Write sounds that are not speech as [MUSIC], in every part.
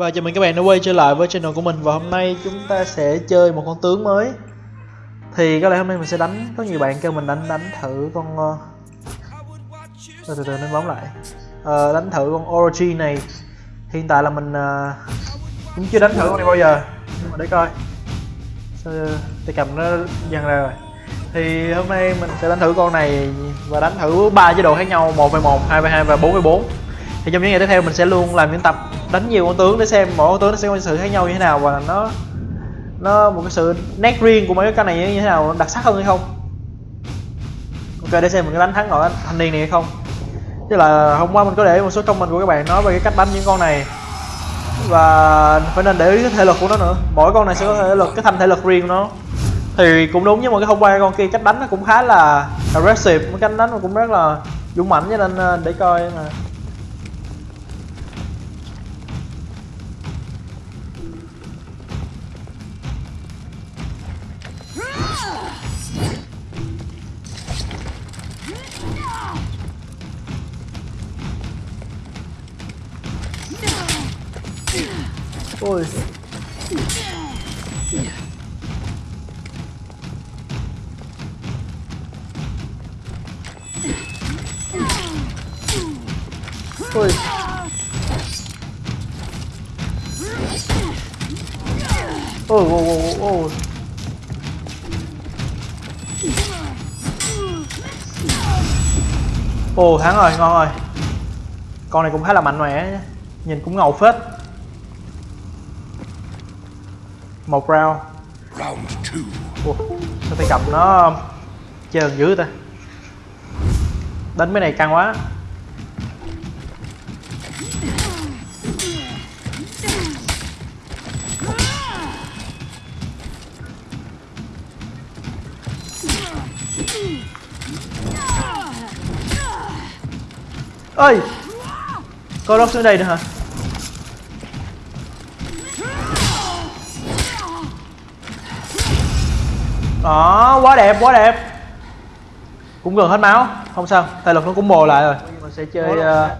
Và chào mừng các bạn đã quay trở lại với channel của mình. Và hôm nay chúng ta sẽ chơi một con tướng mới. Thì có lẽ hôm nay mình sẽ đánh Có nhiều bạn kêu mình đánh đánh thử con. Ờ, từ từ từ nên bóng lại. À, Đánh thử con Orochi này. Hiện tại là mình ờ, cũng chưa đánh thử con này bao giờ. Nhưng mà để coi. Sao tay cầm nó dần ra rồi. Thì hôm nay mình sẽ đánh thử con này và đánh thử ba chế độ khác nhau 1v1, 2v2 và 4v4 thì trong những ngày tiếp theo mình sẽ luôn làm những tập đánh nhiều con tướng để xem mỗi con tướng nó sẽ có sự khác nhau như thế nào và nó nó một cái sự nét riêng của mấy cái con này như thế nào đặc sắc hơn hay không. Ok, để xem mình có đánh thắng nổi thanh niên này hay không. Chứ là hôm qua mình có để một số comment của các bạn nói về cái cách đánh những con này. Và phải nên để ý cái thể lực của nó nữa. Mỗi con này sẽ có thể lực, cái thành thể lực riêng của nó. Thì cũng đúng, nhưng mà cái hôm qua con kia cách đánh nó cũng khá là aggressive. Cái cách đánh nó cũng rất là dũng mãnh, cho nên ờ, để coi mà. Ôi. Ôi. Ôi ôi ôi ôi ồ, thắng rồi, ngon rồi. Con này cũng khá là mạnh mẽ nhìn cũng ngầu phết. Một round. Ủa, sao tay cầm nó trơn dữ ta? Đánh mấy này căng quá. Ơi có lót xuống đây nữa hả đó quá đẹp quá đẹp. Cũng gần hết máu. Không sao thể lực nó cũng mồ lại rồi. Mình sẽ chơi uh,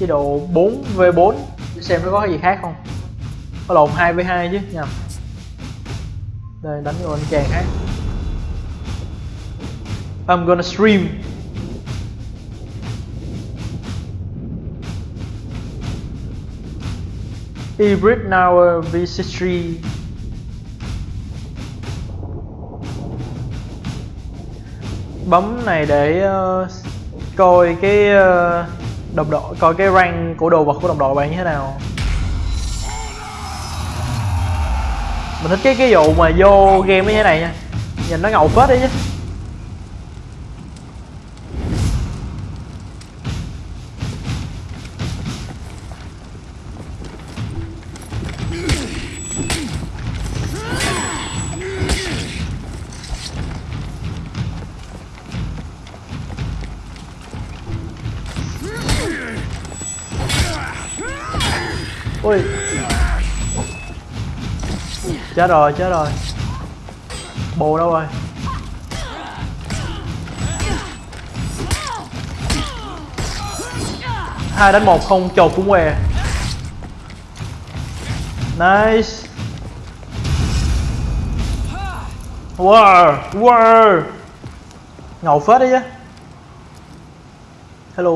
chế độ 4 v 4 để xem nó có cái gì khác không. Có lộn 2 v 2 chứ nhầm. Đây đánh vô anh chàng khác. I'm gonna stream. Hybrid now V63 bấm này để uh, coi cái uh, đồng đội coi cái rank của đồ vật của đồng đội bạn như thế nào. Mình thích cái cái vụ mà vô game như thế này nha. Nhìn nó ngầu phết đấy chứ. Chết rồi chết rồi. Bồ đâu rồi? Hai đánh một không, chột cũng què. Nice. Wow wow. Ngầu phết đấy chứ. Hello.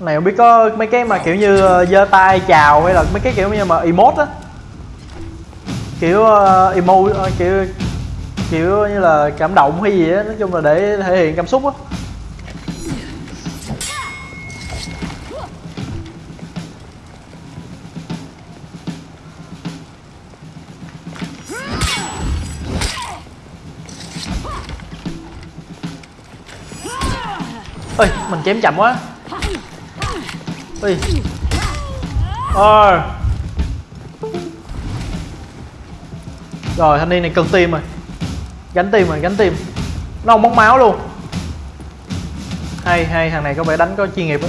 Này không biết có mấy cái mà kiểu như ờ, giơ tay chào hay là mấy cái kiểu như mà emote á kiểu uh, emo uh, kiểu kiểu như là cảm động hay gì á nói chung là để thể hiện cảm xúc á. Ơi mình chém chậm quá. Ơi. ờ. Rồi thanh niên này cần tim rồi. Gánh tim rồi gánh tim nó không bóng máu luôn. Hay hay thằng này có vẻ đánh có chuyên nghiệp á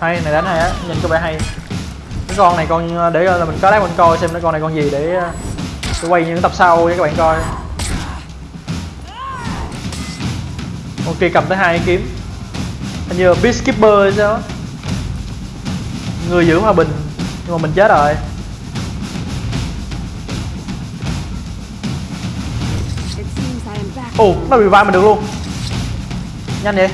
hay này đánh hay á nhìn có vẻ hay. Cái con này con ờ, để là mình có lát mình coi xem cái con này con gì để, ờ, Tôi quay những tập sau cho các bạn coi. Ok cầm tới hai kiếm. Hình như là peacekeeper hay sao người giữ hòa bình nhưng mà mình chết rồi. Ồ nó revive mình được luôn. Nhanh vậy.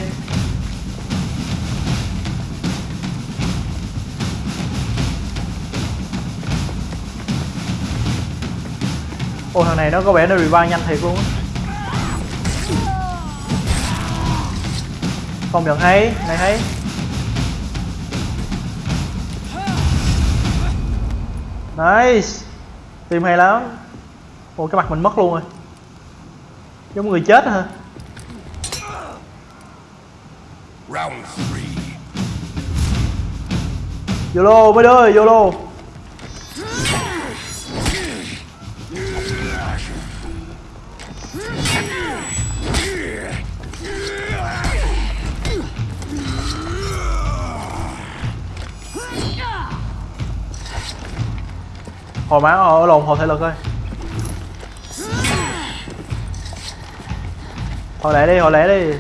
Ồ thằng này nó có vẻ nó revive nhanh thiệt luôn á. Không nhận hay này hay nice. Tìm hay lắm. Ồ cái mặt mình mất luôn rồi. Giống người chết hả? Round three. YOLO mấy đứa YOLO Hồi máu ờ, ở lồn hồi thể lực thôi Hồi lẹ đi, hồi lẹ đi.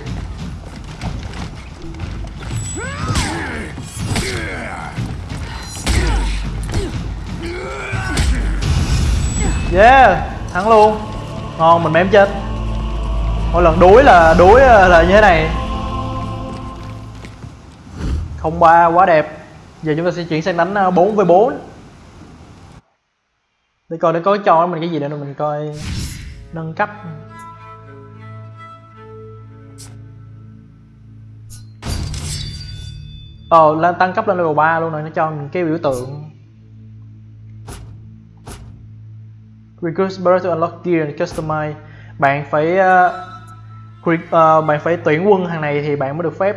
Yeah, thắng luôn. Ngon, mình mém chết. Mỗi lần đuối là đuối ờ, là như thế này. Không ba quá đẹp. Giờ chúng ta sẽ chuyển sang đánh ờ, 4 với 4 để coi nó có cho mình cái gì để mình coi Nâng cấp. Ồ, oh, tăng cấp lên level 3 luôn rồi, nó cho mình cái biểu tượng. Recruit Barrel to unlock gear and customize. Bạn phải uh, uh, bạn phải tuyển quân hàng này thì bạn mới được phép.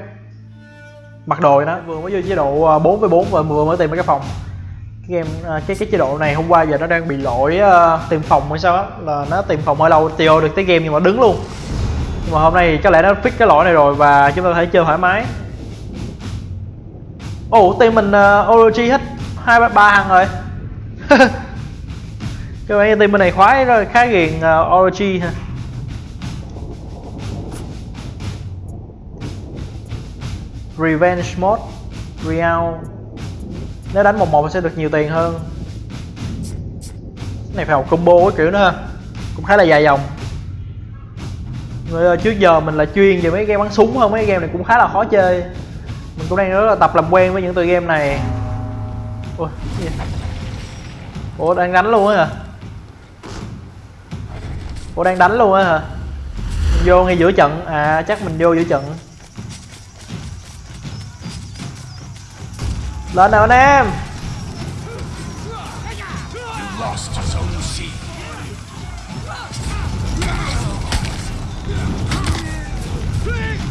Mặc đồ đó vừa mới vô chế độ ờ, 4 với 4 và vừa mới tìm được cái phòng game uh, cái cái chế độ này hôm qua giờ nó đang bị lỗi uh, tìm phòng hay sao á là nó tìm phòng hơi lâu tiêu được tới game nhưng mà đứng luôn. Nhưng mà hôm nay có lẽ nó fix cái lỗi này rồi và chúng ta có thể chơi thoải mái. Ồ team mình ờ, uh, OG hết hai ba ba thằng rồi. [LAUGHS] Các bạn team bên này khoái rồi khá ghiền uh, Orochi ha. Revenge mode Real. Nếu đánh một một sẽ được nhiều tiền hơn. Cái này phải học combo cái kiểu nữa ha. Cũng khá là dài dòng. Người ơi, trước giờ mình là chuyên về mấy game bắn súng hơn mấy game này cũng khá là khó chơi. Mình cũng đang rất là tập làm quen với những tựa game này. Ôi, cái gì? Ủa đang đánh luôn á hả? Ủa đang đánh luôn á hả? Mình vô ngay giữa trận, à chắc mình vô giữa trận. Lên nào anh em.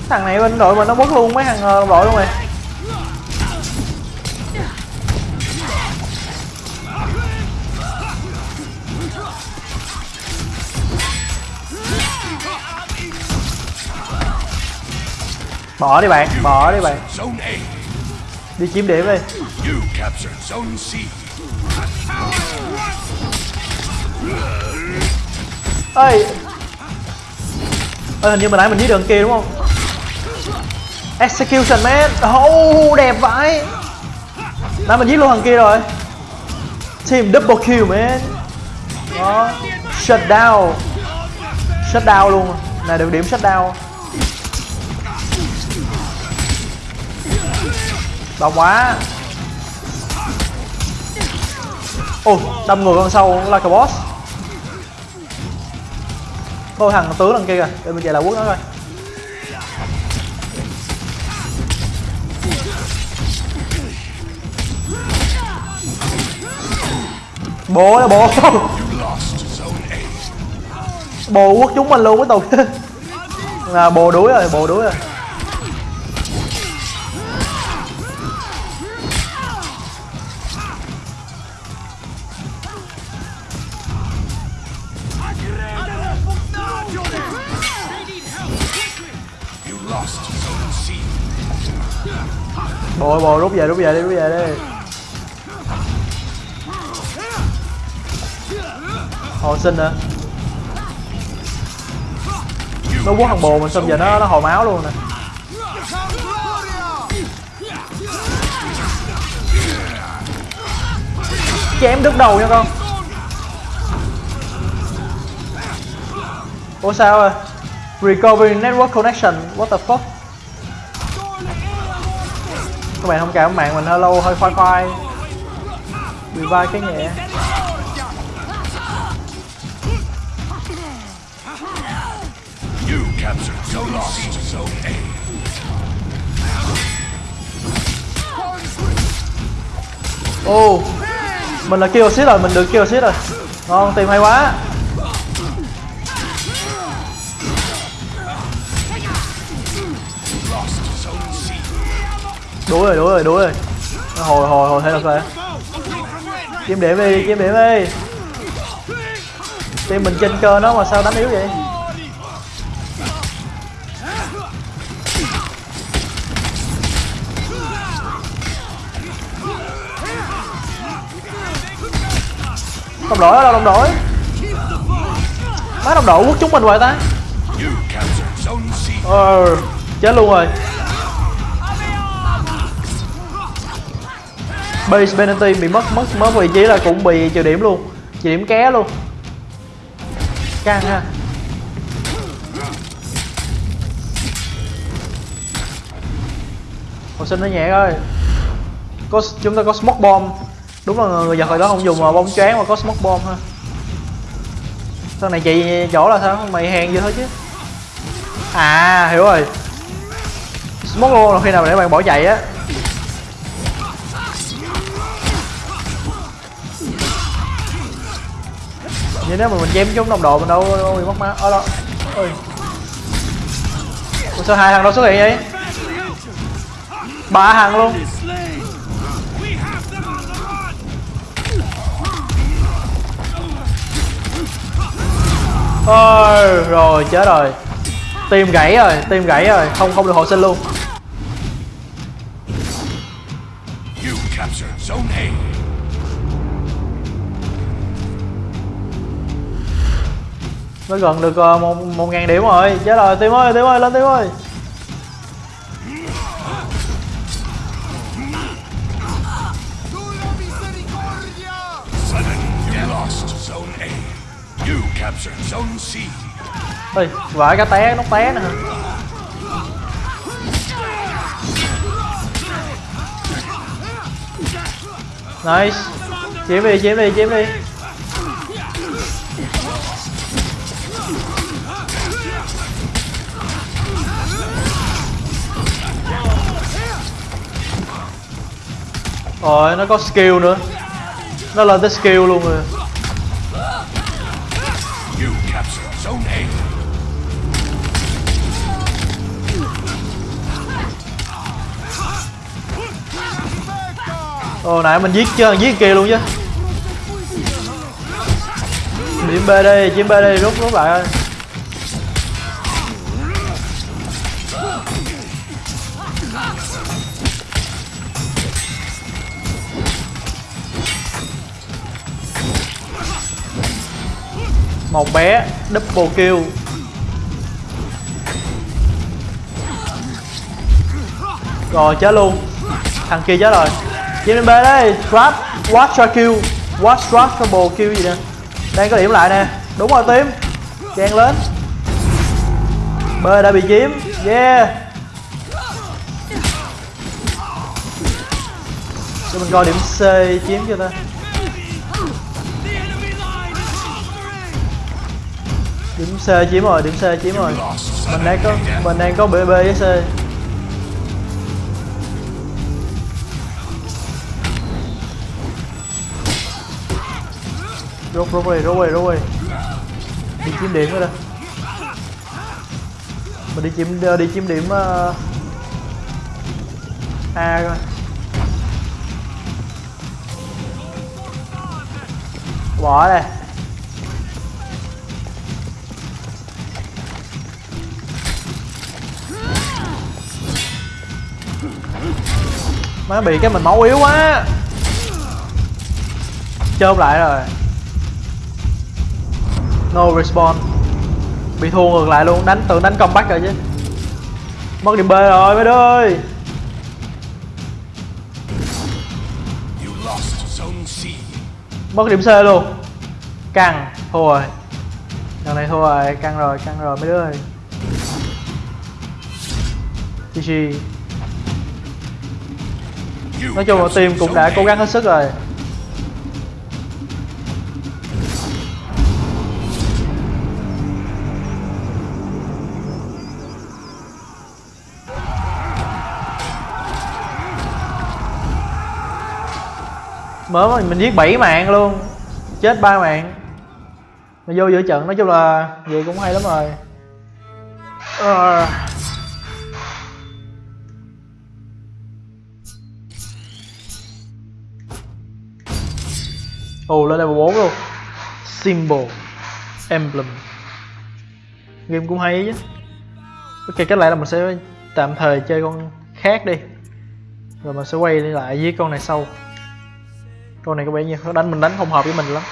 Thằng này bên đội mình nó mất luôn mấy thằng ờ, đội luôn rồi. Bỏ đi bạn, bỏ đi bạn. Đi chiếm điểm đi ơi ơi hình như mình nãy mình giết đường kia đúng không? Execution man. Oh đẹp vãi. Nãy mình giết luôn thằng kia rồi. Team double kill man. Đó. Shut down. Shut down luôn. Này được điểm shut down đau quá. Ô đâm người con sâu like a boss. Thôi thằng tướng đằng kia kìa, để mình chạy lại quốc nó coi. Bố đó bố. You. Bồ quốc chúng mình luôn cái tục là [LAUGHS] bồ đuối rồi, bồ đuối rồi. Bồ bồ rút về rút về đi, rút về đi. Hồi sinh hả? Nó quất thằng bồ mình xong giờ nó nó hồi máu luôn nè. Chém đứt đầu nha con. Ủa sao à? Recovery network connection. What the fuck? Các bạn thông cảm mạng mình hơi lâu hơi khoai khoai. Vai cái nhẹ ô mình là kill assist rồi mình được kill assist rồi. Ngon tìm hay quá đuổi rồi đuổi rồi đuổi rồi Nó hồi hồi hồi thế được rồi kiếm điểm đi, kiếm điểm đi. Team mình trên cơ nó mà sao đánh yếu vậy? Đồng đội ở đâu đồng đội. Má đồng đội quất chúng mình hoài ta. Ờ chết luôn rồi. Base penalty bị mất mất mất vị trí là cũng bị trừ điểm luôn. Trừ điểm ké luôn. Căng ha. Hồi sinh nó nhẹ thôi. có, chúng ta có smoke bomb. Đúng là người giật hồi đó không dùng mà bóng choáng mà có smoke bomb ha. Sau này chị chỗ là sao? Mày hèn vậy thôi chứ. À hiểu rồi. Smoke luôn là khi nào để bạn bỏ chạy á. Vậy nếu mà mình chém chúng đồng đội mình đâu, đâu bị mất má. Ở đó. Ôi. Ủa sao hai thằng đó xuất hiện vậy? Ba thằng luôn. Ôi rồi chết rồi. Tim gãy rồi tim gãy rồi. Không không được hồi sinh luôn. Nó gần được ờ, một một ngàn điểm rồi. Chết rồi, tim ơi tim ơi, lên tim ơi. Ơi vãi cái té nó té nè. Nice. Chiếm đi chiếm đi chiếm đi. Rồi nó có skill nữa. Nó lên tới skill luôn rồi. Ồ nãy mình giết chưa, giết kia luôn chứ. Điểm B đi, chiếm B đi, rút rút lại ơi Một bé, double kill. Rồi chết luôn. Thằng kia chết rồi. Chiếm lên B đây, trap, watch cho kill. Watch, trap, double kill gì nè. Đang có điểm lại nè, đúng rồi tím Chen lên. B đã bị chiếm, yeah. Cho mình coi điểm C chiếm cho ta. Điểm C chiếm rồi, điểm C chiếm rồi Mình đang có, mình đang có BB với C. Rút rút đi rút đi rút đi. Đi chiếm điểm rồi đó mình đi chiếm ờ, đi chiếm điểm uh, a coi bỏ đây. Má bị cái mình máu yếu quá. Chôm lại rồi. No respawn. Bị thua ngược lại luôn. Đánh, tưởng đánh comeback rồi chứ. Mất điểm b rồi, mấy đứa ơi. Mất điểm c luôn. Căng, thua rồi. Lần này thua rồi, căng rồi căng rồi, mấy đứa ơi. GG nói chung là team cũng đã cố gắng hết sức rồi. Mới mình mình giết 7 mạng luôn. Chết ba mạng. Mà vô giữa trận, nói chung là vậy cũng hay lắm rồi. Uh. Ồ, lên level 4 luôn. Symbol. Emblem. Game cũng hay chứ. Ok, cách lại là mình sẽ tạm thời chơi con khác đi. Rồi mình sẽ quay lại với con này sau. Con này có vẻ như đánh, mình đánh không hợp với mình lắm.